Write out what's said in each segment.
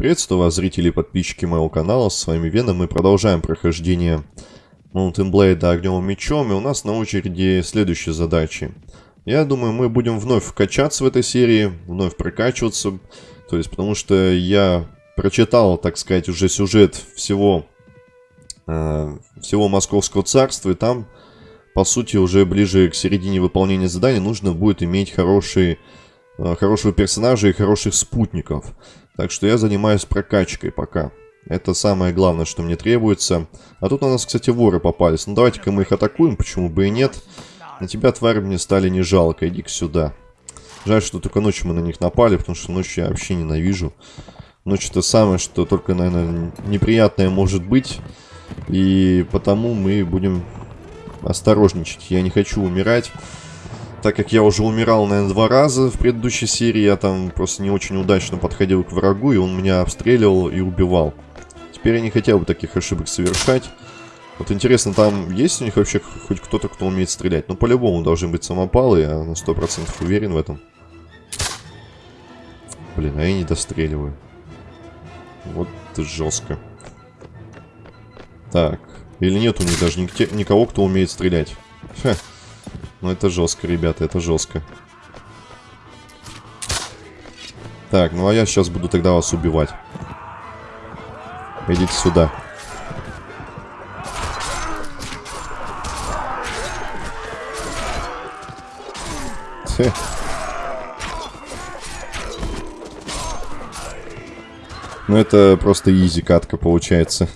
Приветствую вас, зрители и подписчики моего канала, с вами Веном. Мы продолжаем прохождение Mountain Blade огневым мечом, и у нас на очереди следующие задачи. Я думаю, мы будем вновь качаться в этой серии, вновь прокачиваться, то есть потому что я прочитал, так сказать, уже сюжет всего, э, всего Московского царства, и там, по сути, уже ближе к середине выполнения заданий нужно будет иметь хорошие, э, хорошего персонажа и хороших спутников. Так что я занимаюсь прокачкой пока. Это самое главное, что мне требуется. А тут у нас, кстати, воры попались. Ну, давайте-ка мы их атакуем, почему бы и нет. На тебя, тварь, мне стали не жалко. Иди-ка сюда. Жаль, что только ночью мы на них напали, потому что ночью я вообще ненавижу. Ночь это самое, что только, наверное, неприятное может быть. И потому мы будем осторожничать. Я не хочу умирать. Так как я уже умирал, наверное, два раза в предыдущей серии, я там просто не очень удачно подходил к врагу, и он меня обстреливал и убивал. Теперь я не хотел бы таких ошибок совершать. Вот интересно, там есть у них вообще хоть кто-то, кто умеет стрелять? Ну, по-любому должны быть самопалы, я на 100% уверен в этом. Блин, а я не достреливаю. Вот жестко. Так, или нет у них даже никого, кто умеет стрелять? Ха. Ну это жестко, ребята, это жестко. Так, ну а я сейчас буду тогда вас убивать. Идите сюда. Ну это просто изи катка получается.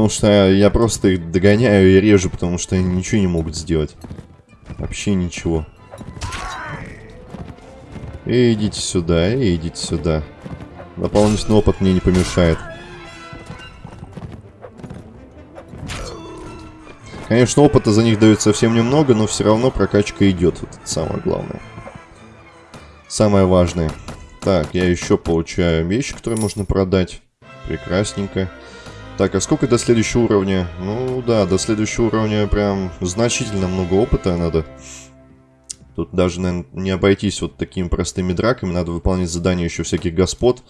Потому что я просто их догоняю и режу, потому что они ничего не могут сделать. Вообще ничего. И идите сюда, и идите сюда. Дополнительный опыт мне не помешает. Конечно, опыта за них дают совсем немного, но все равно прокачка идет. Вот это самое главное. Самое важное. Так, я еще получаю вещи, которые можно продать. Прекрасненько. Так, а сколько до следующего уровня? Ну да, до следующего уровня прям значительно много опыта надо. Тут даже, наверное, не обойтись вот такими простыми драками. Надо выполнять задания еще всяких господ.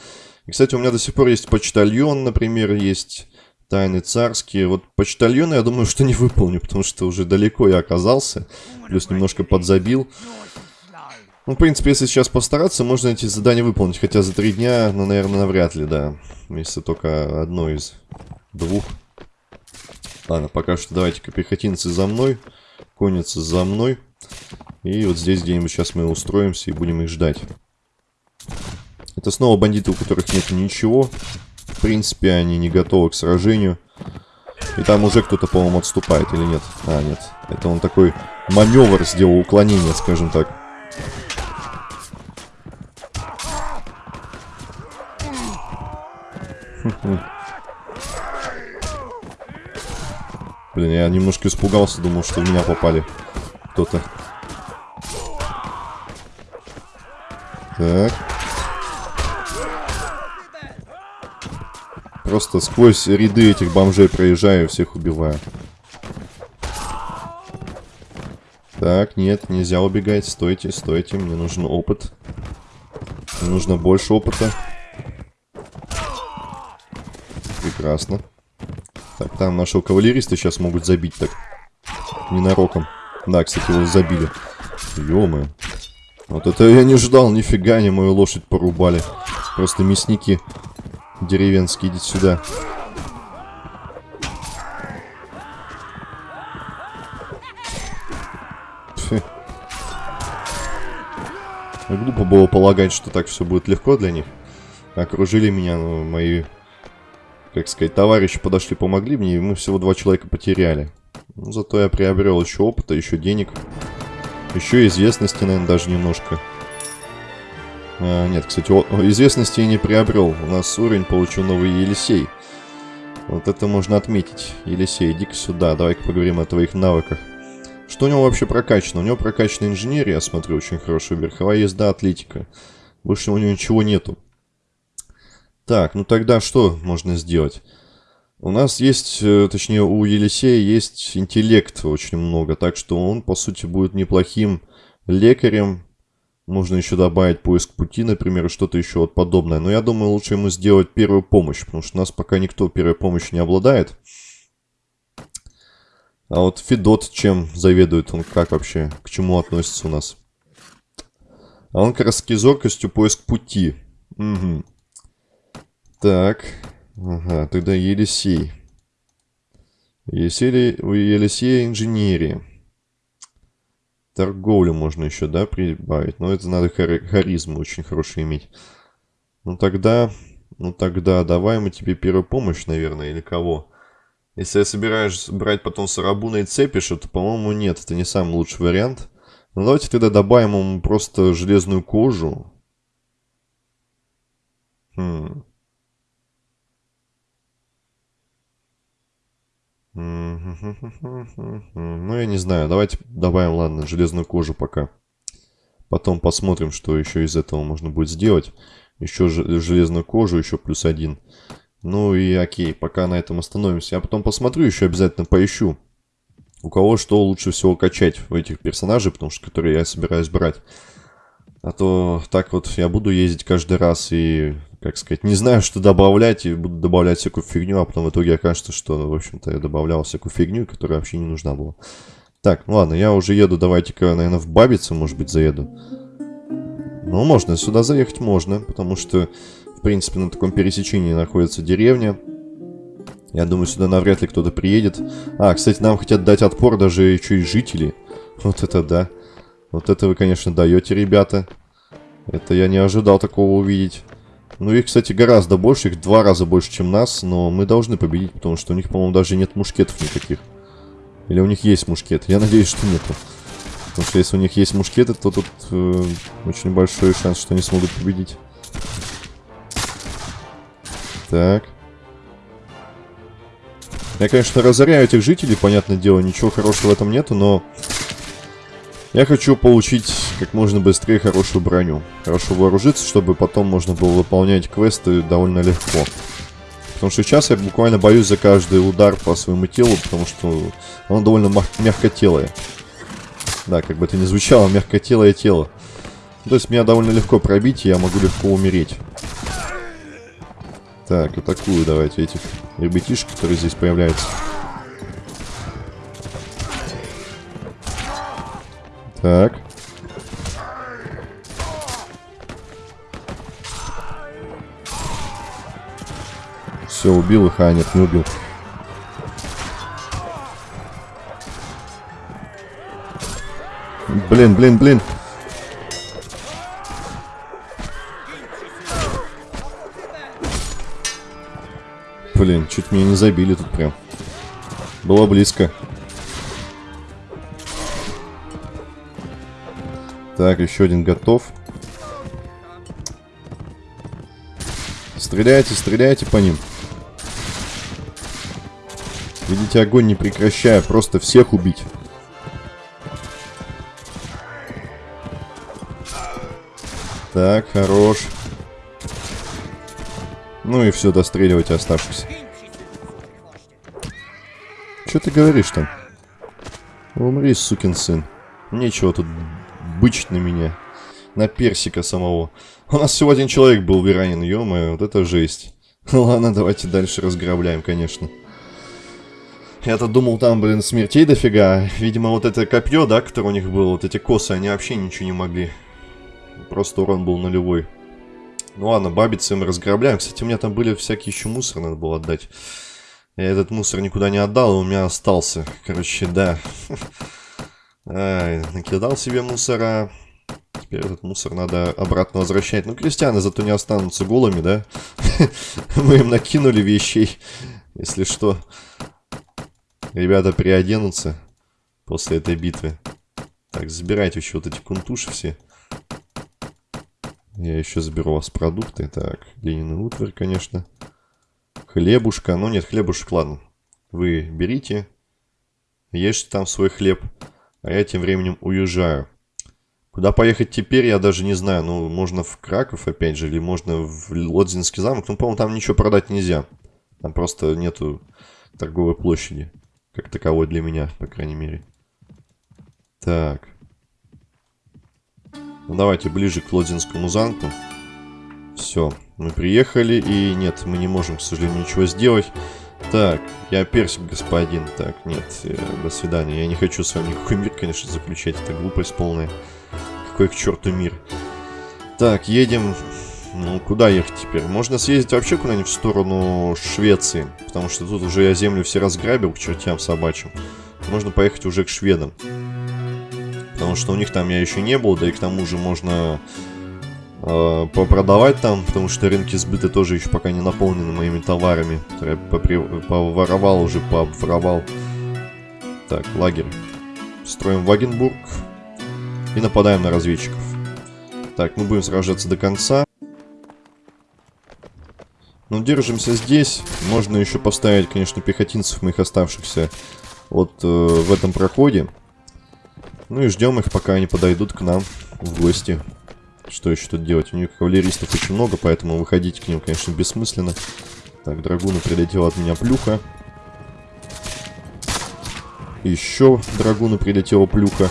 И, кстати, у меня до сих пор есть почтальон, например, есть тайны царские. Вот почтальона я думаю, что не выполню, потому что уже далеко я оказался. Плюс немножко подзабил. Ну, в принципе, если сейчас постараться, можно эти задания выполнить. Хотя за три дня, ну, наверное, навряд ли, да. Если только одно из двух. Ладно, пока что давайте-ка пехотинцы за мной. Конницы за мной. И вот здесь где-нибудь сейчас мы устроимся и будем их ждать. Это снова бандиты, у которых нет ничего. В принципе, они не готовы к сражению. И там уже кто-то, по-моему, отступает или нет? А, нет. Это он такой маневр сделал, уклонение, скажем так. Блин, я немножко испугался, думал, что в меня попали кто-то. Так. Просто сквозь ряды этих бомжей проезжаю, всех убиваю. Так, нет, нельзя убегать. Стойте, стойте. Мне нужен опыт. Мне нужно больше опыта. Прекрасно. Так, там нашего кавалериста сейчас могут забить так. Ненароком. Да, кстати, его забили. ё Вот это я не ждал, нифига они мою лошадь порубали. Просто мясники деревенские, идите сюда. Глупо было полагать, что так все будет легко для них. Окружили меня, ну, мои как сказать, товарищи подошли, помогли мне, и мы всего два человека потеряли. Ну, зато я приобрел еще опыта, еще денег. Еще известности, наверное, даже немножко. А, нет, кстати, о, известности я не приобрел. У нас уровень получил новый Елисей. Вот это можно отметить. Елисей, иди-ка сюда, давай-ка поговорим о твоих навыках. Что у него вообще прокачано? У него прокачана инженерия, я смотрю, очень хорошая. Верховая езда, атлетика. Больше у него ничего нету. Так, ну тогда что можно сделать? У нас есть, э, точнее у Елисея есть интеллект очень много, так что он по сути будет неплохим лекарем. Можно еще добавить поиск пути, например, что-то еще вот подобное. Но я думаю, лучше ему сделать первую помощь, потому что у нас пока никто первой помощи не обладает. А вот Федот чем заведует? Он как вообще? К чему относится у нас? А он как раз таки зоркостью поиск пути. Угу. Так. Ага, тогда Елисей. Елисей, Елисея инженерия. Торговлю можно еще, да, прибавить. Но это надо хар харизму очень хорошую иметь. Ну тогда... Ну тогда давай мы тебе первую помощь, наверное, или кого? Если я собираюсь брать потом Сарабуна и Цепиша, то, по-моему, нет, это не самый лучший вариант. Ну давайте тогда добавим ему просто железную кожу. Хм. Ну, я не знаю. Давайте добавим, ладно, железную кожу пока. Потом посмотрим, что еще из этого можно будет сделать. Еще железную кожу, еще плюс один. Ну и окей, пока на этом остановимся. Я потом посмотрю, еще обязательно поищу. У кого что лучше всего качать в этих персонажей, потому что которые я собираюсь брать. А то так вот я буду ездить каждый раз и, как сказать, не знаю, что добавлять, и буду добавлять всякую фигню, а потом в итоге окажется, что, в общем-то, я добавлял всякую фигню, которая вообще не нужна была. Так, ну ладно, я уже еду, давайте-ка, наверное, в Бабице, может быть, заеду. Ну, можно, сюда заехать можно, потому что, в принципе, на таком пересечении находится деревня. Я думаю, сюда навряд ли кто-то приедет. А, кстати, нам хотят дать отпор даже еще и жители. Вот это да. Вот это вы, конечно, даете, ребята. Это я не ожидал такого увидеть. Ну, их, кстати, гораздо больше. Их два раза больше, чем нас. Но мы должны победить, потому что у них, по-моему, даже нет мушкетов никаких. Или у них есть мушкеты? Я надеюсь, что нету. Потому что если у них есть мушкеты, то тут э, очень большой шанс, что они смогут победить. Так. Я, конечно, разоряю этих жителей, понятное дело, ничего хорошего в этом нету, но я хочу получить как можно быстрее хорошую броню. Хорошо вооружиться, чтобы потом можно было выполнять квесты довольно легко. Потому что сейчас я буквально боюсь за каждый удар по своему телу, потому что оно довольно мягкотелое. Да, как бы это ни звучало, мягкотелое тело. То есть меня довольно легко пробить, и я могу легко умереть. Так, атакую давайте этих ребятишек, которые здесь появляются. Так. Все, убил их, а нет, не убил. Блин, блин, блин. Блин, чуть меня не забили тут прям. Было близко. Так, еще один готов. Стреляйте, стреляйте по ним. Видите, огонь не прекращая, просто всех убить. Так, хорош. Ну и все, достреливайте оставшихся. Что ты говоришь там? Умри, сукин сын. Нечего тут бычить на меня. На персика самого. У нас всего один человек был веранин, ё вот это жесть. Ладно, давайте дальше разграбляем, конечно. Я-то думал, там, блин, смертей дофига. Видимо, вот это копье, да, которое у них было, вот эти косы, они вообще ничего не могли. Просто урон был нулевой. Ну ладно, бабицы мы разграбляем. Кстати, у меня там были всякие еще мусор, надо было отдать. Я этот мусор никуда не отдал, и у меня остался. Короче, да. Накидал себе мусора. Теперь этот мусор надо обратно возвращать. Ну, крестьяне зато не останутся голыми, да? Мы им накинули вещей, если что. Ребята приоденутся после этой битвы. Так, забирайте еще вот эти кунтуши все. Я еще заберу у вас продукты. Так, Ленин утварь, конечно. Хлебушка. Ну нет, хлебушек, ладно. Вы берите. Ешьте там свой хлеб. А я тем временем уезжаю. Куда поехать теперь, я даже не знаю. Ну, можно в Краков, опять же, или можно в Лодзинский замок. Ну, по-моему, там ничего продать нельзя. Там просто нету торговой площади. Как таковой для меня, по крайней мере. Так. Ну, давайте ближе к Лодзинскому замку. Все, мы приехали, и нет, мы не можем, к сожалению, ничего сделать. Так, я персик, господин. Так, нет, э, до свидания. Я не хочу с вами никакой мир, конечно, заключать. Это глупость полная. Какой к черту мир. Так, едем... Ну, куда ехать теперь? Можно съездить вообще куда-нибудь в сторону Швеции. Потому что тут уже я землю все разграбил к чертям собачьим. Можно поехать уже к шведам. Потому что у них там я еще не был, да и к тому же можно э, попродавать там, потому что рынки сбыта тоже еще пока не наполнены моими товарами. Я поворовал уже, пообворовал. Так, лагерь. Строим Вагенбург и нападаем на разведчиков. Так, мы будем сражаться до конца. Ну, держимся здесь. Можно еще поставить, конечно, пехотинцев моих оставшихся вот э, в этом проходе. Ну и ждем их, пока они подойдут к нам в гости. Что еще тут делать? У них кавалеристов очень много, поэтому выходить к ним, конечно, бессмысленно. Так, драгуну прилетела от меня плюха. Еще драгуну прилетела плюха.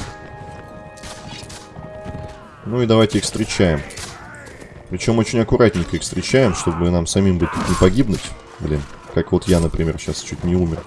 Ну и давайте их встречаем. Причем очень аккуратненько их встречаем, чтобы нам самим быть не погибнуть. Блин, как вот я, например, сейчас чуть не умер.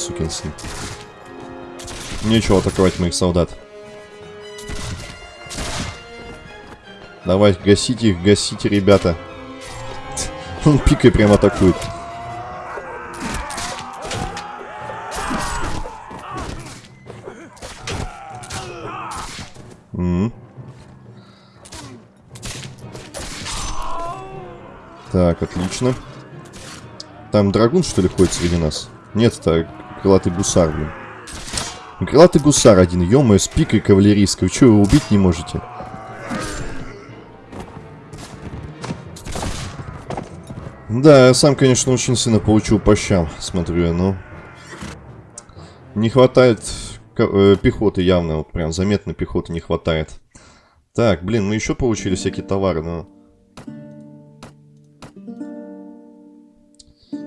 Сукин сын. Нечего атаковать моих солдат. Давай, гасите их, гасите, ребята. Он пикой прям атакует. М -м. Так, отлично. Там драгун, что ли, ходит среди нас? Нет, это крылатый гусар, блин. Крылатый гусар один, ё с пикой кавалерийской. Вы что, его убить не можете? Да, я сам, конечно, очень сильно получил по щам, смотрю я, но... Не хватает э, пехоты явно, вот прям заметно пехоты не хватает. Так, блин, мы еще получили всякие товары, но...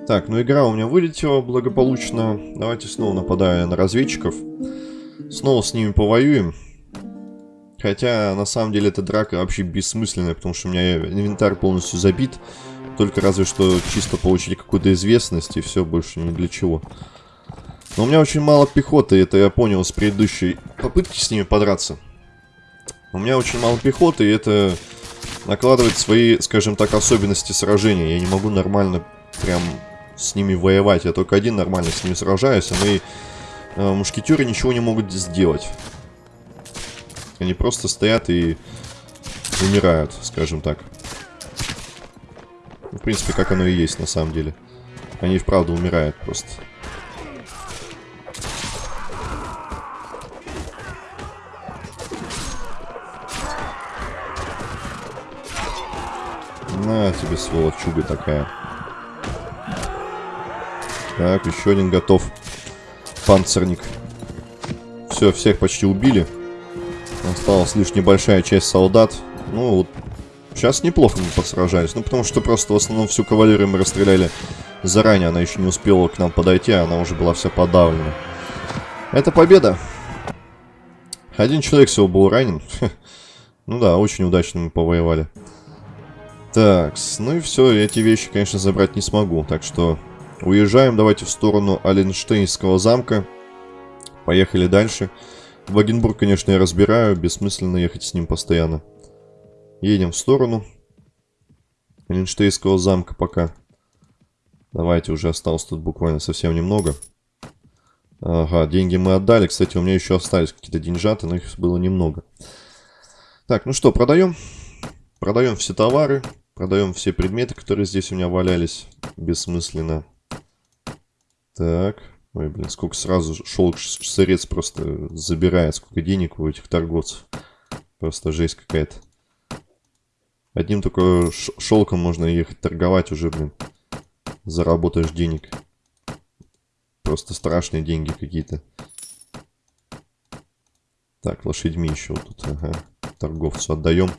Так, ну игра у меня вылетела благополучно. Давайте снова нападая на разведчиков. Снова с ними повоюем. Хотя, на самом деле, эта драка вообще бессмысленная, потому что у меня инвентарь полностью забит. Только разве что чисто получить какую-то известность, и все, больше ни для чего. Но у меня очень мало пехоты, это я понял с предыдущей попытки с ними подраться. У меня очень мало пехоты, и это накладывает свои, скажем так, особенности сражения. Я не могу нормально прям с ними воевать. Я только один нормально с ними сражаюсь, а мои э, мушкетеры ничего не могут сделать. Они просто стоят и умирают, скажем так. В принципе, как оно и есть на самом деле. Они вправду умирают просто. На тебе, сволочуга такая. Так, еще один готов. Панцирник. Все, всех почти убили. Осталась лишь небольшая часть солдат. Ну, вот сейчас неплохо мы посражались. Ну, потому что просто в основном всю кавалерию мы расстреляли заранее. Она еще не успела к нам подойти, а она уже была вся подавлена. Это победа. Один человек всего был ранен. Ну да, очень удачно мы повоевали. Так, ну и все, эти вещи, конечно, забрать не смогу. Так что Уезжаем, давайте в сторону Аленштейнского замка. Поехали дальше. Вагенбург, конечно, я разбираю. Бессмысленно ехать с ним постоянно. Едем в сторону Аленштейнского замка пока. Давайте, уже осталось тут буквально совсем немного. Ага, деньги мы отдали. Кстати, у меня еще остались какие-то деньжаты, но их было немного. Так, ну что, продаем. Продаем все товары. Продаем все предметы, которые здесь у меня валялись. Бессмысленно. Так. Ой, блин, сколько сразу шелк сырец просто забирает, сколько денег у этих торговцев. Просто жесть какая-то. Одним только шелком можно ехать торговать уже, блин. Заработаешь денег. просто страшные деньги какие-то. Так, лошадьми еще вот тут, ага. Торговцу отдаем.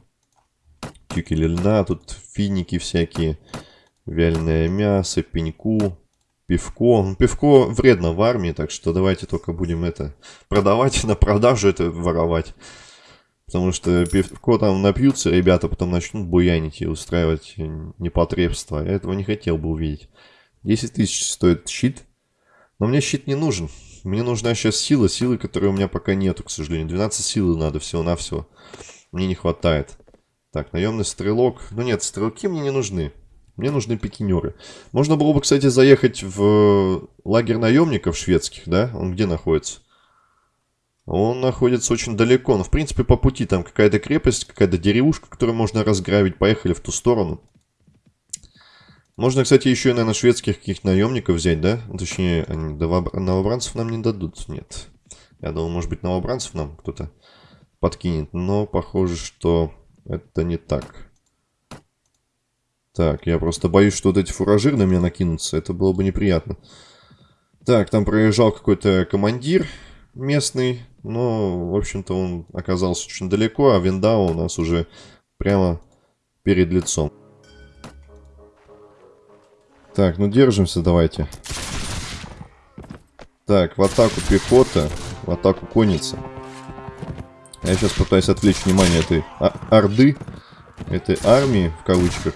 Тюкели льна, тут финики всякие. Вяленое мясо, пеньку, пивко. Пивко вредно в армии, так что давайте только будем это продавать, на продажу это воровать. Потому что пивко там напьются, ребята потом начнут буянить и устраивать непотребство. Я этого не хотел бы увидеть. 10 тысяч стоит щит. Но мне щит не нужен. Мне нужна сейчас сила, силы, которой у меня пока нету, к сожалению. 12 силы надо всего-навсего. Мне не хватает. Так, наемный стрелок. Ну нет, стрелки мне не нужны. Мне нужны пикинеры. Можно было бы, кстати, заехать в лагерь наемников шведских, да? Он где находится? Он находится очень далеко. Но, в принципе, по пути там какая-то крепость, какая-то деревушка, которую можно разграбить. Поехали в ту сторону. Можно, кстати, еще и, наверное, шведских каких-то наемников взять, да? Ну, точнее, они новобранцев нам не дадут. Нет. Я думал, может быть, новобранцев нам кто-то подкинет. Но похоже, что это не так. Так, я просто боюсь, что вот эти фуражиры на меня накинутся. Это было бы неприятно. Так, там проезжал какой-то командир местный. Но, в общем-то, он оказался очень далеко, а Виндау у нас уже прямо перед лицом. Так, ну держимся давайте. Так, в атаку пехота, в атаку конница. Я сейчас пытаюсь отвлечь внимание этой орды, этой армии, в кавычках.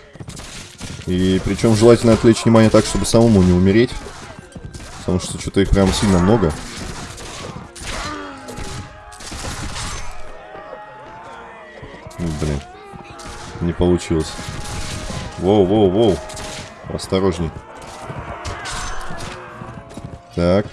И причем желательно отвлечь внимание так, чтобы самому не умереть. Потому что что-то их прям сильно много. Блин. Не получилось. Воу, воу, воу. Осторожней. Так.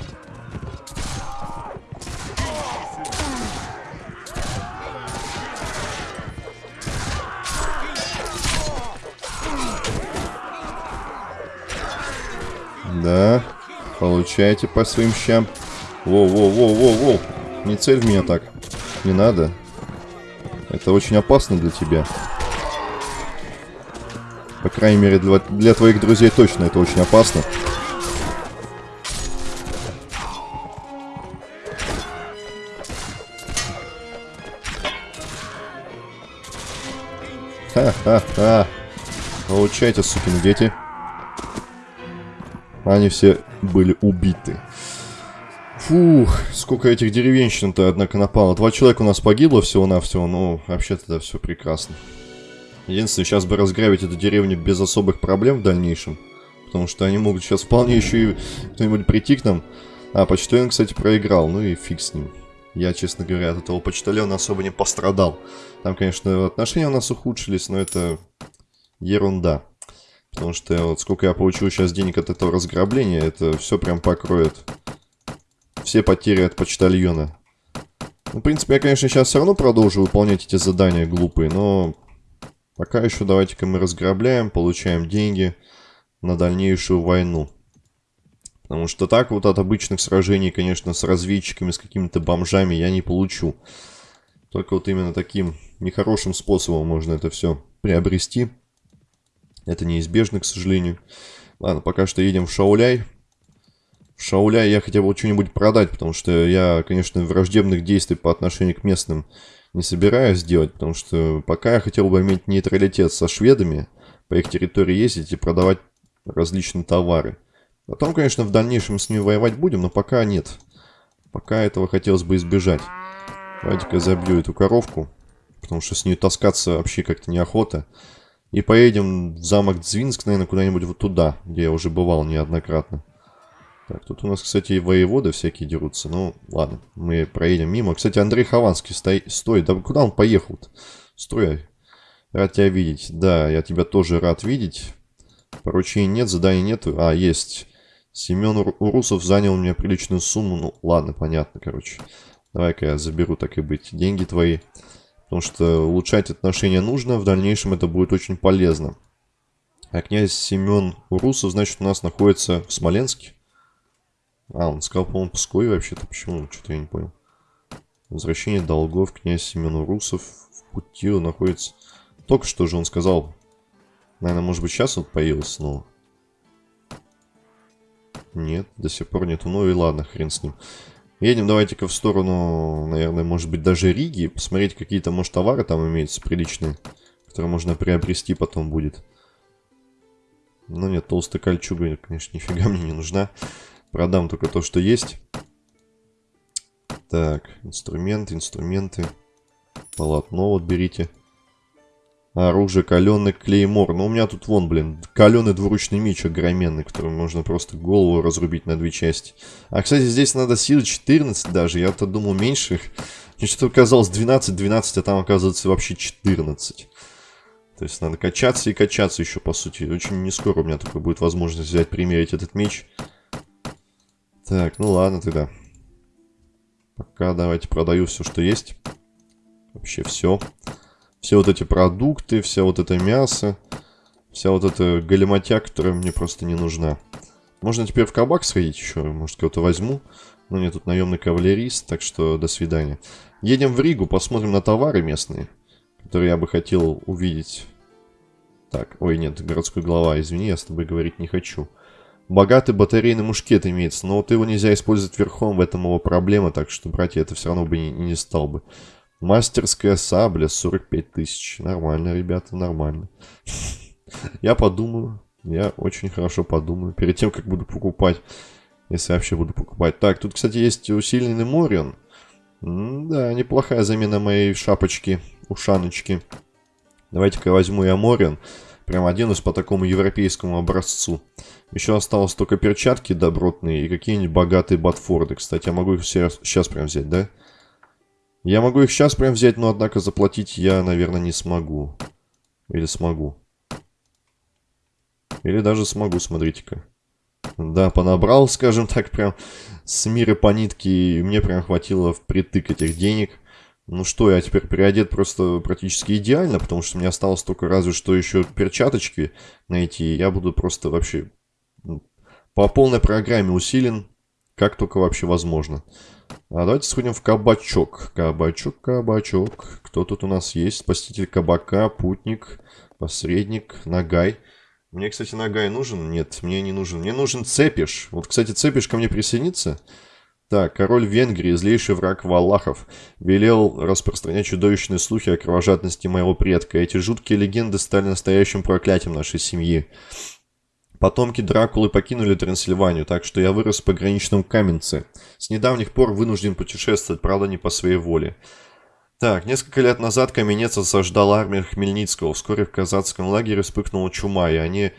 Получайте по своим щам. Воу-воу-воу-воу-воу. Не цель в меня так. Не надо. Это очень опасно для тебя. По крайней мере, для, для твоих друзей точно это очень опасно. Ха-ха-ха. Получайте, сукины дети. Они все были убиты. Фух, сколько этих деревенщин-то, однако, напало. Два человека у нас погибло всего-навсего, но вообще-то да, все прекрасно. Единственное, сейчас бы разграбить эту деревню без особых проблем в дальнейшем. Потому что они могут сейчас вполне еще и кто-нибудь прийти к нам. А, почтальон, кстати, проиграл. Ну и фиг с ним. Я, честно говоря, от этого почтальона особо не пострадал. Там, конечно, отношения у нас ухудшились, но это ерунда. Потому что вот сколько я получил сейчас денег от этого разграбления, это все прям покроет все потери от почтальона. Ну, в принципе, я, конечно, сейчас все равно продолжу выполнять эти задания глупые, но Пока еще давайте-ка мы разграбляем, получаем деньги на дальнейшую войну. Потому что так вот от обычных сражений, конечно, с разведчиками, с какими-то бомжами я не получу. Только вот именно таким нехорошим способом можно это все приобрести. Это неизбежно, к сожалению. Ладно, пока что едем в Шауляй. В Шауляй я хотя бы что-нибудь продать, потому что я, конечно, враждебных действий по отношению к местным не собираюсь делать, потому что пока я хотел бы иметь нейтралитет со шведами, по их территории ездить и продавать различные товары. Потом, конечно, в дальнейшем с ними воевать будем, но пока нет. Пока этого хотелось бы избежать. Давайте-ка забью эту коровку, потому что с ней таскаться вообще как-то неохота. И поедем в замок Дзвинск, наверное, куда-нибудь вот туда, где я уже бывал неоднократно. Так, тут у нас, кстати, и воеводы всякие дерутся. Ну, ладно, мы проедем мимо. Кстати, Андрей Хованский, стой, стой. Да куда он поехал-то? Стой. Рад тебя видеть. Да, я тебя тоже рад видеть. Поручений нет, заданий нет. А, есть. Семен Урусов занял у меня приличную сумму. Ну, ладно, понятно, короче. Давай-ка я заберу, так и быть, деньги твои. Потому что улучшать отношения нужно. В дальнейшем это будет очень полезно. А князь Семен Урусов, значит, у нас находится в Смоленске. А, он сказал, по-моему, Пскове вообще-то. Почему? Что-то я не понял. Возвращение долгов князь Семен Урусов в пути он находится... Только что же он сказал. Наверное, может быть, сейчас он появился снова. Нет, до сих пор нету. Ну и ладно, хрен с ним. Едем давайте-ка в сторону, наверное, может быть, даже Риги. Посмотреть, какие-то, может, товары там имеются приличные, которые можно приобрести потом будет. Ну нет, толстая кольчуга, конечно, нифига мне не нужна. Продам только то, что есть. Так, инструменты, инструменты. Полотно вот берите. Оружие, каленый клеймор. Ну, у меня тут вон, блин, каленый двуручный меч огроменный, которым можно просто голову разрубить на две части. А, кстати, здесь надо силы 14 даже. Я-то думал меньше. Мне что-то казалось 12-12, а там оказывается вообще 14. То есть надо качаться и качаться еще, по сути. Очень не скоро у меня только будет возможность взять, примерить этот меч. Так, ну ладно тогда. Пока давайте продаю все, что есть. Вообще все. Все вот эти продукты, вся вот это мясо. Вся вот эта галиматья, которая мне просто не нужна. Можно теперь в кабак сходить еще. Может, кого-то возьму. Но нет, тут наемный кавалерист, так что до свидания. Едем в Ригу, посмотрим на товары местные, которые я бы хотел увидеть. Так, ой, нет, городской глава, извини, я с тобой говорить не хочу. Богатый батарейный мушкет имеется, но вот его нельзя использовать верхом, в этом его проблема, так что, братья, это все равно бы не, не стал бы. Мастерская сабля, 45 тысяч. Нормально, ребята, нормально. Я подумаю, я очень хорошо подумаю, перед тем, как буду покупать, если вообще буду покупать. Так, тут, кстати, есть усиленный Морион. Да, неплохая замена моей шапочки, ушаночки. Давайте-ка возьму я Морион. Прям оденусь по такому европейскому образцу. Еще осталось только перчатки добротные и какие-нибудь богатые ботфорды. Кстати, я могу их сейчас, сейчас прям взять, да? Я могу их сейчас прям взять, но, однако, заплатить я, наверное, не смогу. Или смогу. Или даже смогу, смотрите-ка. Да, понабрал, скажем так, прям с мира по нитке, и мне прям хватило впритык этих денег. Ну что, я теперь переодет просто практически идеально, потому что мне осталось только разве что еще перчаточки найти. Я буду просто вообще ну, по полной программе усилен, как только вообще возможно. А давайте сходим в кабачок. Кабачок, кабачок. Кто тут у нас есть? Спаситель кабака, путник, посредник, нагай. Мне, кстати, нагай нужен? Нет, мне не нужен. Мне нужен цепиш. Вот, кстати, цепиш ко мне присоединится. Так, король Венгрии, злейший враг Валахов, велел распространять чудовищные слухи о кровожадности моего предка. Эти жуткие легенды стали настоящим проклятием нашей семьи. Потомки Дракулы покинули Трансильванию, так что я вырос в пограничном Каменце. С недавних пор вынужден путешествовать, правда, не по своей воле. Так, несколько лет назад Каменец осаждал армию Хмельницкого. Вскоре в казацком лагере вспыхнула чума, и они,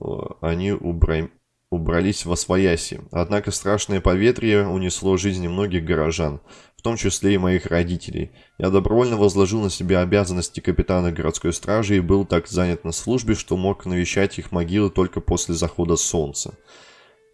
э, они убра убрались во свояси. Однако страшное поветрие унесло жизни многих горожан, в том числе и моих родителей. Я добровольно возложил на себя обязанности капитана городской стражи и был так занят на службе, что мог навещать их могилы только после захода солнца.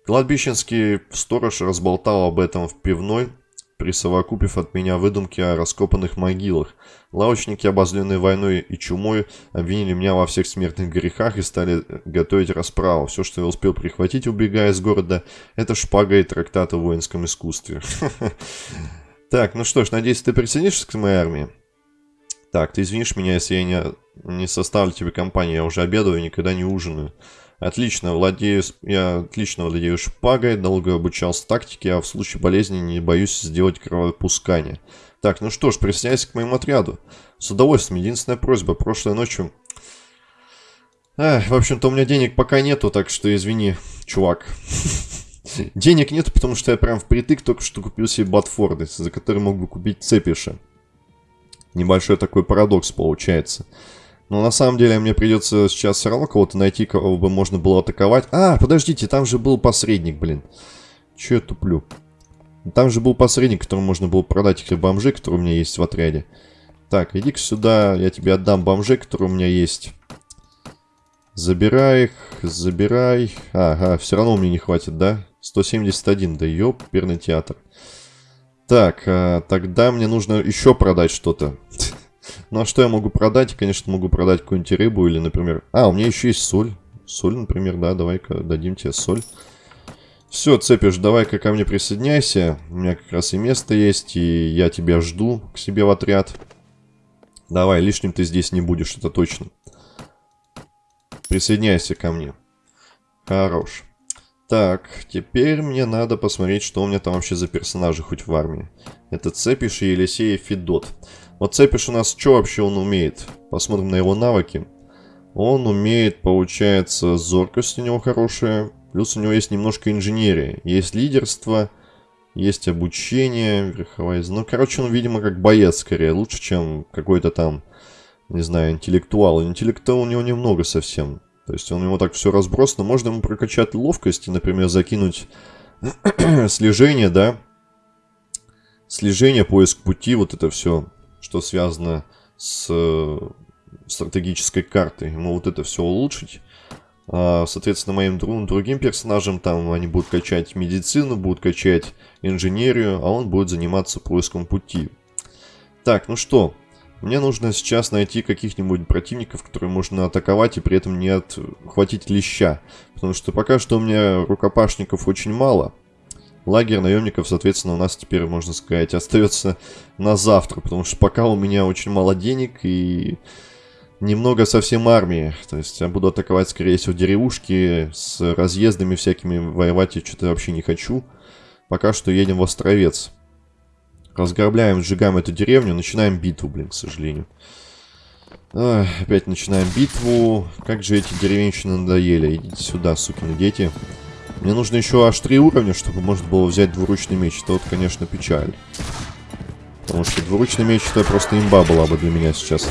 Кладбищенский сторож разболтал об этом в пивной, присовокупив от меня выдумки о раскопанных могилах. Лавочники, обозленные войной и чумой, обвинили меня во всех смертных грехах и стали готовить расправу. Все, что я успел прихватить, убегая из города, это шпага и трактат о воинском искусстве. Так, ну что ж, надеюсь, ты присоединишься к моей армии? Так, ты извинишь меня, если я не, не составлю тебе компанию, я уже обедаю и никогда не ужинаю. Отлично, владею, я отлично владею шпагой, долго обучался тактике, а в случае болезни не боюсь сделать кровопускание. Так, ну что ж, присоединяйся к моему отряду. С удовольствием. Единственная просьба, прошлой ночью... Эх, в общем-то, у меня денег пока нету, так что извини, чувак. Денег нету, потому что я прям впритык только что купил себе Батфорды, за которые мог бы купить Цепиша. Небольшой такой парадокс получается. Но на самом деле мне придется сейчас все равно кого-то найти, кого бы можно было атаковать. А, подождите, там же был посредник, блин. Че я туплю? Там же был посредник, которому можно было продать этих бомжей, которые у меня есть в отряде. Так, иди-ка сюда, я тебе отдам бомжей, которые у меня есть. Забирай их, забирай. Ага, все равно мне не хватит, да? 171, да ёперный театр. Так, а, тогда мне нужно еще продать что-то. Ну а что я могу продать? Конечно, могу продать какую-нибудь рыбу или, например... А, у меня еще есть соль. Соль, например, да, давай-ка дадим тебе соль. Все, Цепиш, давай-ка ко мне присоединяйся. У меня как раз и место есть, и я тебя жду к себе в отряд. Давай, лишним ты здесь не будешь, это точно. Присоединяйся ко мне. Хорош. Так, теперь мне надо посмотреть, что у меня там вообще за персонажи хоть в армии. Это Цепиш и Елисей Федот. Вот Цепиш у нас что вообще он умеет? Посмотрим на его навыки. Он умеет, получается, зоркость у него хорошая. Плюс у него есть немножко инженерия. Есть лидерство, есть обучение, верховая... Ну, короче, он, видимо, как боец скорее. Лучше, чем какой-то там, не знаю, интеллектуал. Интеллекта у него немного совсем. То есть он ему так все разбросано. Можно ему прокачать ловкость и, например, закинуть слежение, да? Слежение, поиск пути, вот это все, что связано с э, стратегической картой. Ему вот это все улучшить. А, соответственно, моим другим персонажам там они будут качать медицину, будут качать инженерию, а он будет заниматься поиском пути. Так, ну что, мне нужно сейчас найти каких-нибудь противников, которые можно атаковать и при этом не отхватить леща. Потому что пока что у меня рукопашников очень мало. Лагерь наемников, соответственно, у нас теперь, можно сказать, остается на завтра. Потому что пока у меня очень мало денег и немного совсем армии. То есть я буду атаковать, скорее всего, деревушки с разъездами всякими. Воевать я что-то вообще не хочу. Пока что едем в Островец. Разграбляем, сжигаем эту деревню, начинаем битву, блин, к сожалению. Ой, опять начинаем битву. Как же эти деревенщины надоели. Идите сюда, сукины дети. Мне нужно еще аж три уровня, чтобы можно было взять двуручный меч. Это вот, конечно, печаль. Потому что двуручный меч это просто имба была бы для меня сейчас.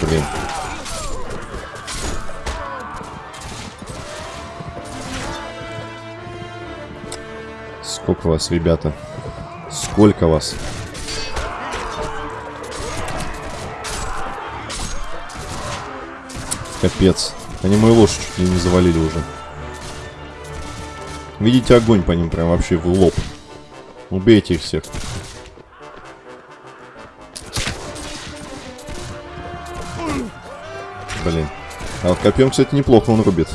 Блин. Сколько вас, ребята? Сколько вас? Капец. Они мою лошадь чуть ли не завалили уже. Видите огонь по ним прям вообще в лоб. Убейте их всех. Блин. А вот копьем, кстати, неплохо он рубит.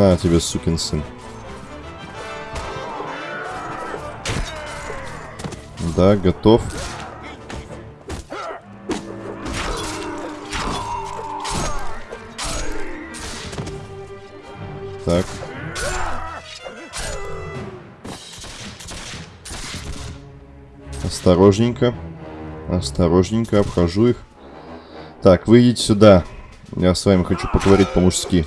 На тебе, сукин сын. Да, готов. Так. Осторожненько. Осторожненько обхожу их. Так, вы идите сюда. Я с вами хочу поговорить по-мужски.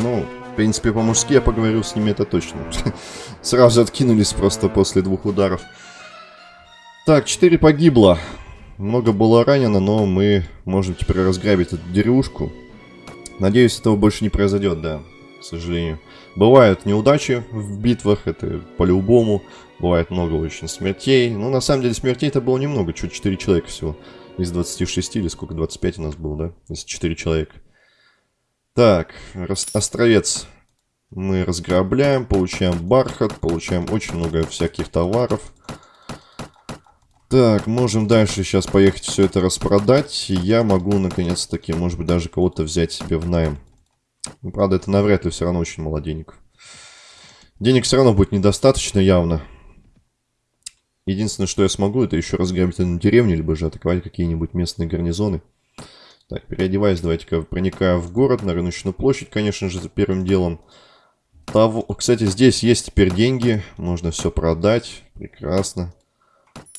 Ну, в принципе, по-мужски я поговорил с ними, это точно. Сразу откинулись просто после двух ударов. Так, 4 погибло. Много было ранено, но мы можем теперь разграбить эту деревушку. Надеюсь, этого больше не произойдет, да, к сожалению. Бывают неудачи в битвах, это по-любому. Бывает много очень смертей. Но на самом деле смертей-то было немного, чуть 4 человека всего. Из 26 или сколько, 25 у нас было, да? Из 4 человека. Так, островец мы разграбляем, получаем бархат, получаем очень много всяких товаров. Так, можем дальше сейчас поехать все это распродать. Я могу, наконец-таки, может быть, даже кого-то взять себе в найм. Ну, правда, это навряд ли все равно очень мало денег. Денег все равно будет недостаточно явно. Единственное, что я смогу, это еще разграбить одну деревню, либо же атаковать какие-нибудь местные гарнизоны. Так, переодеваясь, давайте-ка проникаю в город, на рыночную площадь, конечно же, за первым делом. Того... Кстати, здесь есть теперь деньги, можно все продать, прекрасно.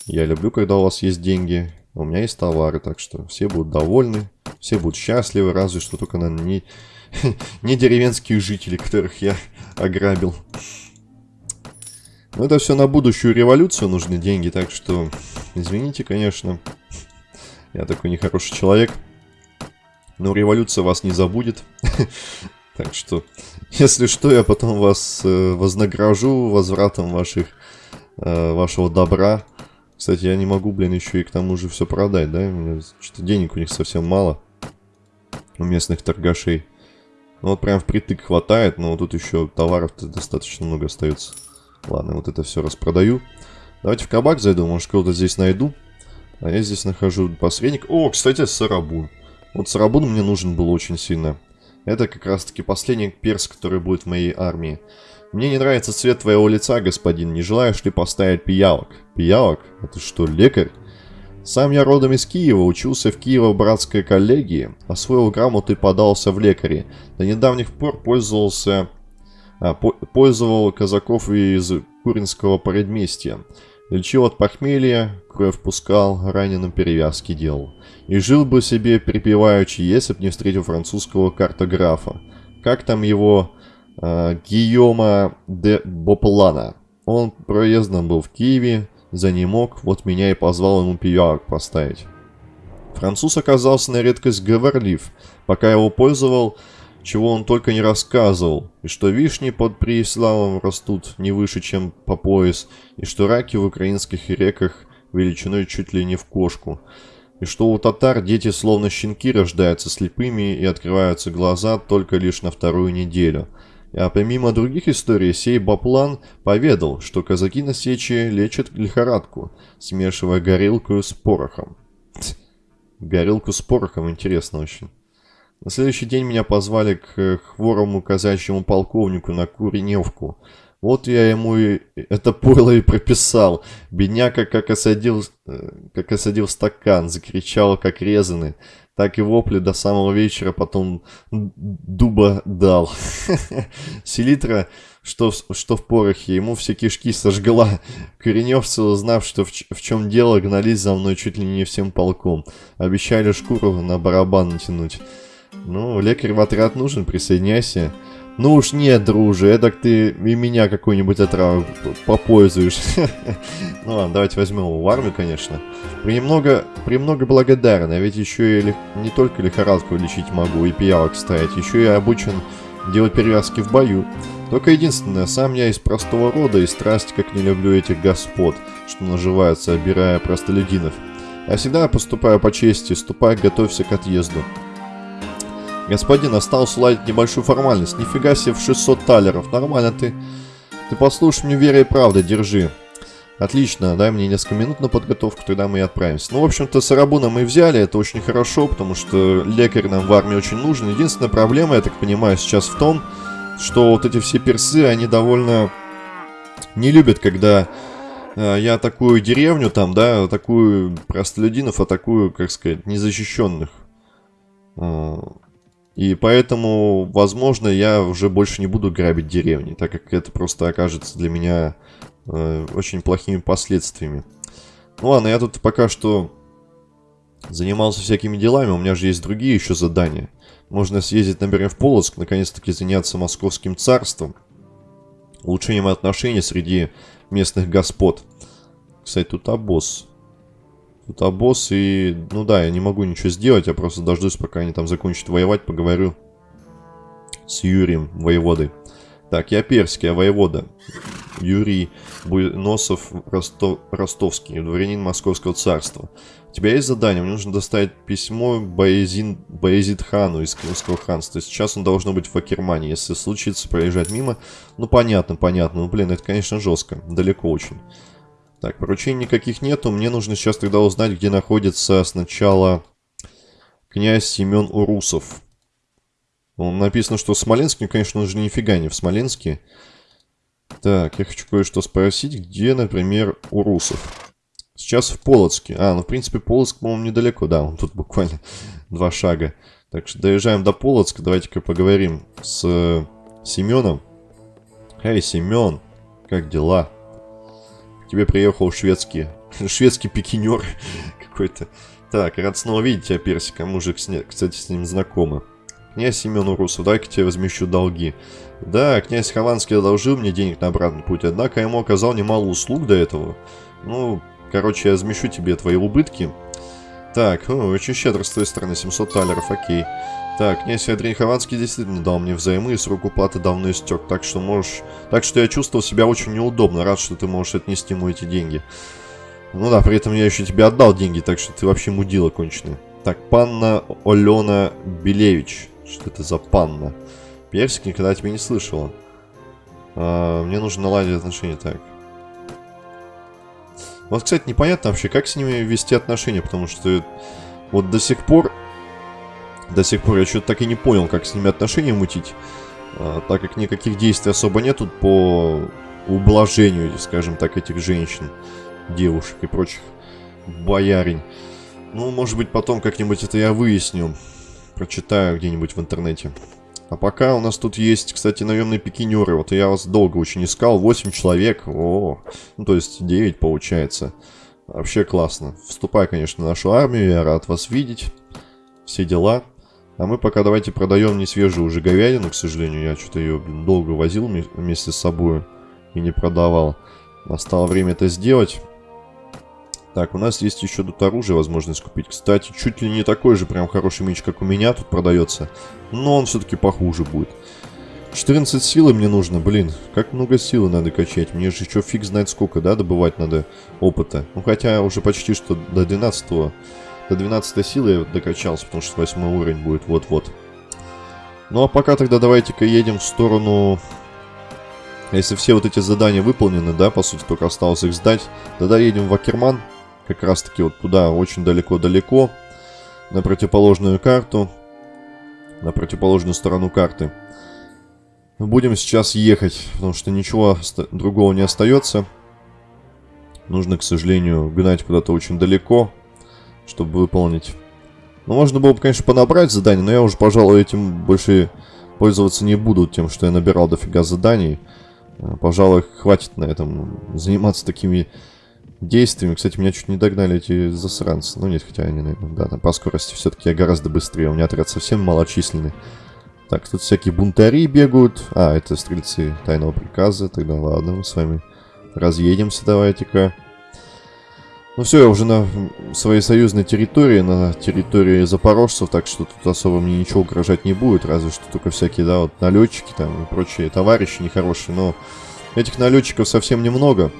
Я люблю, когда у вас есть деньги, у меня есть товары, так что все будут довольны, все будут счастливы, разве что только, наверное, не, не деревенские жители, которых я ограбил. Но это все на будущую революцию нужны деньги, так что извините, конечно, я такой нехороший человек. Но революция вас не забудет. Так что, если что, я потом вас э, вознагражу возвратом ваших, э, вашего добра. Кстати, я не могу, блин, еще и к тому же все продать, да? Что-то денег у них совсем мало. У местных торгашей. Ну вот прям впритык хватает, но тут еще товаров-то достаточно много остается. Ладно, вот это все распродаю. Давайте в кабак зайду, может кого-то здесь найду. А я здесь нахожу посредник. О, кстати, Сарабун. Вот Сарабун мне нужен был очень сильно. Это как раз-таки последний перс, который будет в моей армии. Мне не нравится цвет твоего лица, господин. Не желаешь ли поставить пиявок? Пиявок? Это что, лекарь? Сам я родом из Киева, учился в Киево-братской коллегии, освоил грамоту и подался в лекари. До недавних пор пользовался... А, по, пользовал казаков из Куринского предместья. Лечил от похмелья, кровь пускал, раненым перевязки делал. И жил бы себе припеваючи, если б не встретил французского картографа. Как там его... Э, Гийома де Боплана. Он проездом был в Киеве, за не мог, вот меня и позвал ему пиявок поставить. Француз оказался на редкость говорлив. Пока его пользовал, чего он только не рассказывал, и что вишни под Преиславом растут не выше, чем по пояс, и что раки в украинских реках величиной чуть ли не в кошку, и что у татар дети словно щенки рождаются слепыми и открываются глаза только лишь на вторую неделю. А помимо других историй, сей Баплан поведал, что казаки на сече лечат лихорадку, смешивая горилку с порохом. Горилку с порохом, интересно очень. На следующий день меня позвали к хворому казачьему полковнику на Куреневку. Вот я ему и это пойло и прописал. Бедняка как осадил, э, как осадил стакан, закричал как резанный. Так и вопли до самого вечера потом дуба дал. Селитра, что, что в порохе, ему все кишки сожгла. Кореневцы, узнав, что в, в чем дело, гнались за мной чуть ли не всем полком. Обещали шкуру на барабан натянуть. Ну, лекарь в отряд нужен, присоединяйся. Ну уж нет, друже, это ты и меня какую-нибудь отраву попользуешь. ну ладно, давайте возьмем его в армию, конечно. Премного, премного благодарен, а ведь еще и не только лихорадку лечить могу и пиявок ставить, еще и обучен делать перевязки в бою. Только единственное, сам я из простого рода и страсть как не люблю этих господ, что наживаются, обирая простолюдинов. Я всегда поступаю по чести, ступай, готовься к отъезду. Господин, осталось уладить небольшую формальность. Нифига себе в 600 талеров. Нормально ты. Ты послушай мне верой и правдой, держи. Отлично, дай мне несколько минут на подготовку, тогда мы и отправимся. Ну, в общем-то, Сарабуна мы взяли, это очень хорошо, потому что лекарь нам в армии очень нужен. Единственная проблема, я так понимаю, сейчас в том, что вот эти все персы, они довольно не любят, когда э, я атакую деревню там, да, атакую простолюдинов, атакую, как сказать, незащищенных. Э, и поэтому, возможно, я уже больше не буду грабить деревни, так как это просто окажется для меня э, очень плохими последствиями. Ну ладно, я тут пока что занимался всякими делами, у меня же есть другие еще задания. Можно съездить, например, в Полоцк, наконец-таки заняться московским царством, улучшением отношений среди местных господ. Кстати, тут обоз. Тут обоз и... Ну да, я не могу ничего сделать, я просто дождусь, пока они там закончат воевать, поговорю с Юрием, воеводой. Так, я перский, а воевода. Юрий Буйносов Ростов, Ростовский, дворянин Московского царства. У тебя есть задание? Мне нужно доставить письмо Баязин, Баязид хану из Крымского ханства. Сейчас он должно быть в Акермане. Если случится проезжать мимо... Ну, понятно, понятно. Ну, блин, это, конечно, жестко. Далеко очень. Так, поручений никаких нету. Мне нужно сейчас тогда узнать, где находится сначала князь Семен Урусов. Он написано, что в Смоленске, конечно, он же нифига не в Смоленске. Так, я хочу кое-что спросить, где, например, Урусов. Сейчас в Полоцке. А, ну, в принципе, Полоцк, по-моему, недалеко, да, он тут буквально два шага. Так что доезжаем до Полоцка, давайте-ка поговорим с э, Семеном. Эй, Семен, как дела? Тебе приехал шведский, шведский пикинер какой-то. Так, рад снова видеть тебя, Персика. Мы уже, кстати, с ним знакомы. Князь Семен Урусов, дай-ка тебе возмещу долги. Да, князь Хованский одолжил мне денег на обратный путь, однако ему оказал немало услуг до этого. Ну, короче, я возмещу тебе твои убытки. Так, о, очень щедро с твоей стороны, 700 талеров, окей. Так, князь Андрей Хованский действительно дал мне взаймы, и срок уплаты давно истек, так что можешь... Так что я чувствовал себя очень неудобно, рад, что ты можешь отнести ему эти деньги. Ну да, при этом я еще тебе отдал деньги, так что ты вообще мудила конченая. Так, панна Олена Белевич. Что это за панна? Персик никогда тебя не слышала. А, мне нужно наладить отношения, так. Вот, кстати, непонятно вообще, как с ними вести отношения, потому что вот до сих пор До сих пор я что-то так и не понял, как с ними отношения мутить. А, так как никаких действий особо нету по ублажению, скажем так, этих женщин, девушек и прочих боярень. Ну, может быть, потом как-нибудь это я выясню. Прочитаю где-нибудь в интернете. А пока у нас тут есть, кстати, наемные пикинеры. Вот я вас долго очень искал. 8 человек. О, ну то есть 9 получается. Вообще классно. Вступай, конечно, в нашу армию. Я рад вас видеть. Все дела. А мы пока давайте продаем не свежую уже говядину, к сожалению. Я что-то ее долго возил вместе с собой и не продавал. Настало время это сделать. Так, у нас есть еще тут оружие, возможность купить. Кстати, чуть ли не такой же прям хороший меч, как у меня тут продается. Но он все-таки похуже будет. 14 силы мне нужно, блин. Как много силы надо качать. Мне же еще фиг знает сколько, да, добывать надо опыта. Ну, хотя уже почти что до 12 -го, до 12 силы я докачался, потому что 8 уровень будет вот-вот. Ну, а пока тогда давайте-ка едем в сторону... Если все вот эти задания выполнены, да, по сути, только осталось их сдать, тогда едем в Акерман. Как раз таки вот туда, очень далеко-далеко. На противоположную карту. На противоположную сторону карты. Будем сейчас ехать, потому что ничего другого не остается. Нужно, к сожалению, гнать куда-то очень далеко, чтобы выполнить. Ну, можно было бы, конечно, понабрать задания, но я уже, пожалуй, этим больше пользоваться не буду, тем, что я набирал дофига заданий. Пожалуй, хватит на этом заниматься такими действиями. Кстати, меня чуть не догнали эти засранцы. Ну нет, хотя они, наверное, да, там по скорости все-таки я гораздо быстрее. У меня отряд совсем малочисленный. Так, тут всякие бунтари бегают. А, это стрельцы тайного приказа. Тогда ладно, мы с вами разъедемся давайте-ка. Ну все, я уже на своей союзной территории, на территории запорожцев, так что тут особо мне ничего угрожать не будет, разве что только всякие, да, вот налетчики там и прочие товарищи нехорошие, но этих налетчиков совсем немного.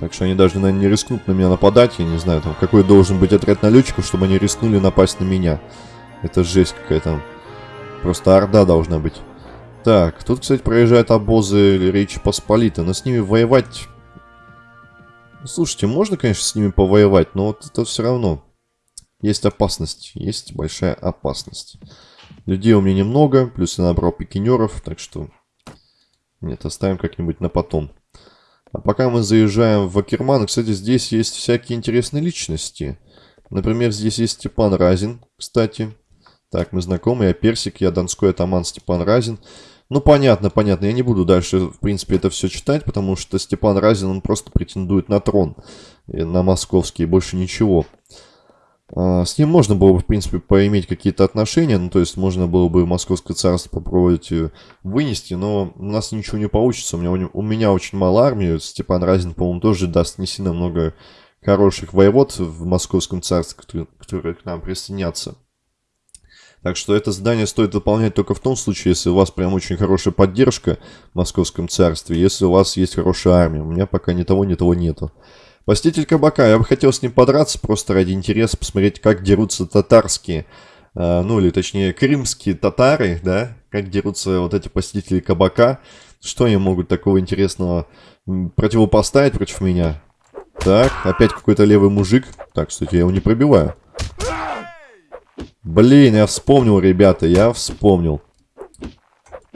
Так что они даже, наверное, не рискнут на меня нападать. Я не знаю, там, какой должен быть отряд налетчиков, чтобы они рискнули напасть на меня. Это жесть какая-то. Просто орда должна быть. Так, тут, кстати, проезжают обозы Речи Посполита, но с ними воевать... Слушайте, можно, конечно, с ними повоевать, но вот это все равно. Есть опасность, есть большая опасность. Людей у меня немного, плюс я набрал пикинеров, так что... Нет, оставим как-нибудь на потом. А пока мы заезжаем в Акерман, кстати, здесь есть всякие интересные личности. Например, здесь есть Степан Разин, кстати. Так, мы знакомы, я Персик, я Донской атаман Степан Разин. Ну, понятно, понятно, я не буду дальше, в принципе, это все читать, потому что Степан Разин, он просто претендует на трон, на московский, больше ничего. А, с ним можно было бы, в принципе, поиметь какие-то отношения, ну, то есть можно было бы Московское царство попробовать э, вынести, но у нас ничего не получится. У меня, у меня очень мало армии, Степан Разин, по-моему, тоже даст не сильно много хороших воевод в Московском царстве, которые, которые к нам присоединятся. Так что это задание стоит выполнять только в том случае, если у вас прям очень хорошая поддержка в Московском царстве, если у вас есть хорошая армия. У меня пока ни того, ни того нету. Поститель кабака. Я бы хотел с ним подраться просто ради интереса, посмотреть, как дерутся татарские, э, ну или точнее крымские татары, да, как дерутся вот эти посетители кабака. Что они могут такого интересного противопоставить против меня? Так, опять какой-то левый мужик. Так, кстати, я его не пробиваю. Блин, я вспомнил, ребята, я вспомнил.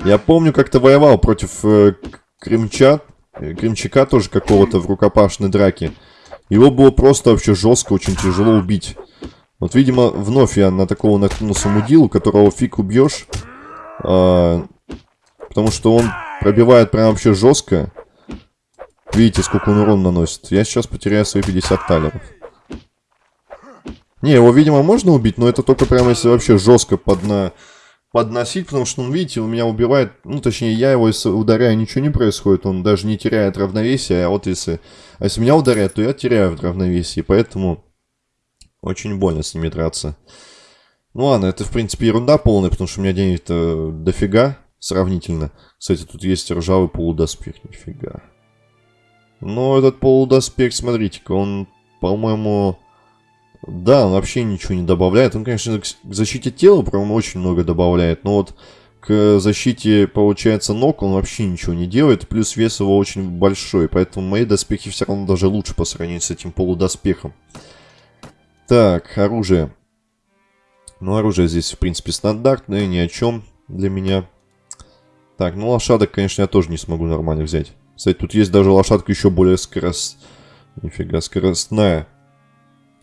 Я помню, как-то воевал против э, крымчат, Кремчака тоже какого-то в рукопашной драке. Его было просто вообще жестко, очень тяжело убить. Вот, видимо, вновь я на такого наткнулся мудилу, которого фиг убьешь. А, потому что он пробивает прям вообще жестко. Видите, сколько он урон наносит. Я сейчас потеряю свои 50 талеров. Не, его, видимо, можно убить, но это только прям если вообще жестко под на подносить, потому что, ну, видите, у меня убивает, ну, точнее, я его если ударяю, ничего не происходит, он даже не теряет равновесие, а вот если, а если меня ударяет, то я теряю в равновесии, поэтому очень больно с ними драться. Ну ладно, это, в принципе, ерунда полная, потому что у меня денег-то дофига сравнительно. Кстати, тут есть ржавый полудоспех, нифига. Но этот полудоспех, смотрите-ка, он, по-моему, да, он вообще ничего не добавляет. Он, конечно, к защите тела прям очень много добавляет, но вот к защите, получается, ног он вообще ничего не делает. Плюс вес его очень большой, поэтому мои доспехи все равно даже лучше по сравнению с этим полудоспехом. Так, оружие. Ну, оружие здесь, в принципе, стандартное, ни о чем для меня. Так, ну лошадок, конечно, я тоже не смогу нормально взять. Кстати, тут есть даже лошадка еще более скорост... Нифига, скоростная.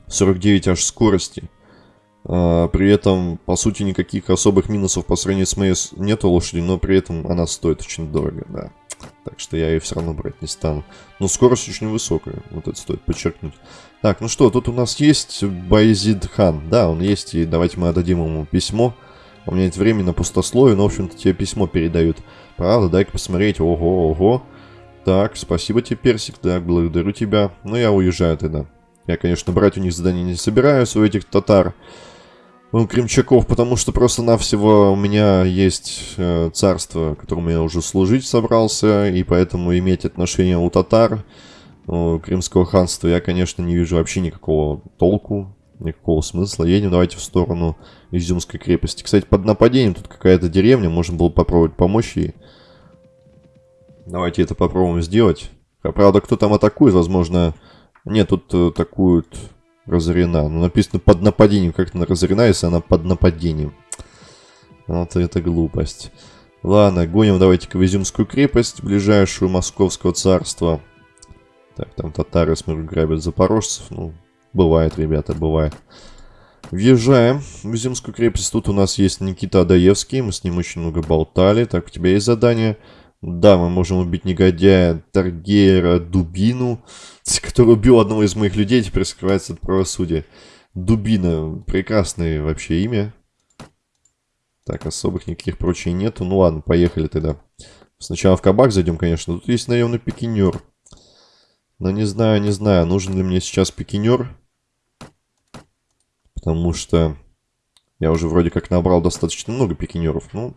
49 аж скорости. А, при этом, по сути, никаких особых минусов по сравнению с моей нету лошади, но при этом она стоит очень дорого, да. Так что я ее все равно брать не стану. Но скорость очень высокая, вот это стоит подчеркнуть. Так, ну что, тут у нас есть Байзид Хан. Да, он есть, и давайте мы отдадим ему письмо. У меня нет времени на пустословие, но, в общем-то, тебе письмо передают. Правда, дай-ка посмотреть. Ого, ого. Так, спасибо тебе, Персик, да, благодарю тебя. Ну, я уезжаю тогда. Я, конечно, брать у них задание не собираюсь, у этих татар. У Кремчаков, потому что просто-навсего у меня есть э, царство, которому я уже служить собрался, и поэтому иметь отношение у татар, у Крымского ханства, я, конечно, не вижу вообще никакого толку, никакого смысла. Едем давайте в сторону Изюмской крепости. Кстати, под нападением тут какая-то деревня, можно было попробовать помочь ей. Давайте это попробуем сделать. Правда, кто там атакует, возможно... Нет, тут атакуют разорена. Ну, написано под нападением. Как она разорена, если она под нападением? Вот это глупость. Ладно, гоним давайте-ка в Изюмскую крепость, ближайшую Московского царства. Так, там татары, смотрю, грабят запорожцев. Ну, бывает, ребята, бывает. Въезжаем в Изюмскую крепость. Тут у нас есть Никита Адаевский. Мы с ним очень много болтали. Так, у тебя есть задание. Да, мы можем убить негодяя Таргейра Дубину, который убил одного из моих людей, теперь скрывается от правосудия. Дубина. Прекрасное вообще имя. Так, особых никаких прочей нету. Ну ладно, поехали тогда. Сначала в кабак зайдем, конечно. Тут есть наемный пикинер. Но не знаю, не знаю, нужен ли мне сейчас пикинер. Потому что я уже вроде как набрал достаточно много пикинеров. Ну,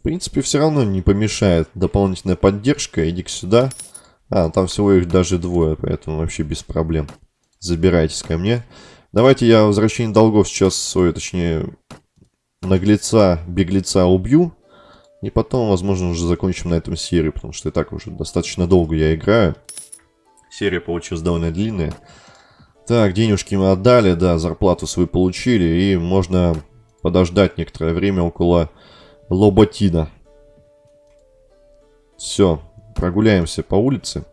в принципе, все равно не помешает дополнительная поддержка. Иди-ка сюда. А, там всего их даже двое, поэтому вообще без проблем. Забирайтесь ко мне. Давайте я возвращение долгов сейчас, ой, точнее, наглеца, беглеца убью. И потом, возможно, уже закончим на этом серию, потому что и так уже достаточно долго я играю. Серия получилась довольно длинная. Так, денежки мы отдали, да, зарплату свою получили, и можно подождать некоторое время около Лоботина. Все, прогуляемся по улице.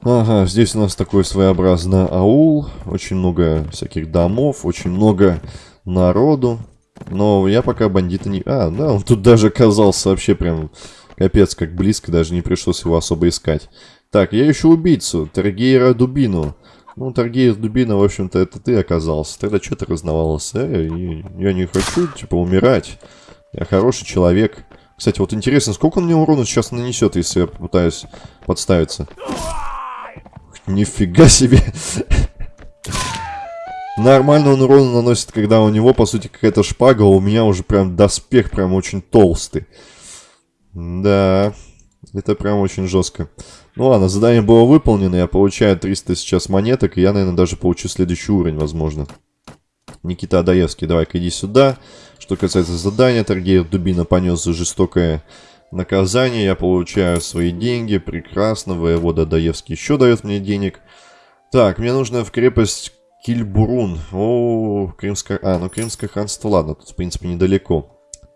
Ага, здесь у нас такой своеобразный аул. Очень много всяких домов, очень много народу. Но я пока бандита не... А, да, он тут даже оказался вообще прям капец как близко, даже не пришлось его особо искать. Так, я ищу убийцу, Тергейра Дубину. Ну, Таргеев Дубина, в общем-то, это ты оказался. Тогда что ты разнавался? Э, я не хочу, типа, умирать. Я хороший человек. Кстати, вот интересно, сколько он мне урона сейчас нанесет, если я попытаюсь подставиться? Нифига себе. Нормально он урон наносит, когда у него, по сути, какая-то шпага, а у меня уже прям доспех прям очень толстый. Да, это прям очень жестко. Ну ладно, задание было выполнено, я получаю 300 сейчас монеток, и я, наверное, даже получу следующий уровень, возможно. Никита Адаевский, давай-ка иди сюда. Что касается задания, Торгеев Дубина понес за жестокое наказание, я получаю свои деньги, прекрасно, воевода Адаевский еще дает мне денег. Так, мне нужно в крепость Кильбурун. О, Крымское... А, ну Крымское ханство, ладно, тут в принципе недалеко.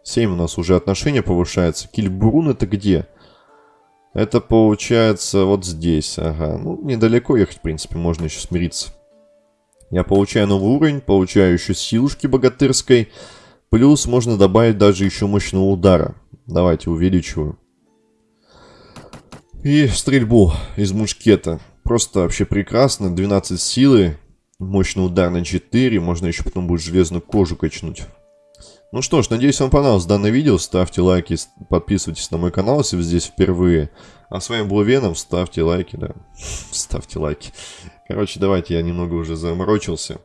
7 у нас уже отношения повышается. Кильбурун это где? Это получается вот здесь. Ага. Ну, недалеко ехать, в принципе, можно еще смириться. Я получаю новый уровень, получаю еще силушки богатырской. Плюс можно добавить даже еще мощного удара. Давайте увеличиваю. И стрельбу из мушкета. Просто вообще прекрасно. 12 силы. Мощный удар на 4. Можно еще потом будет железную кожу качнуть. Ну что ж, надеюсь вам понравилось данное видео. Ставьте лайки, подписывайтесь на мой канал, если вы здесь впервые. А с вами был Веном, ставьте лайки, да. Ставьте лайки. Короче, давайте, я немного уже заморочился.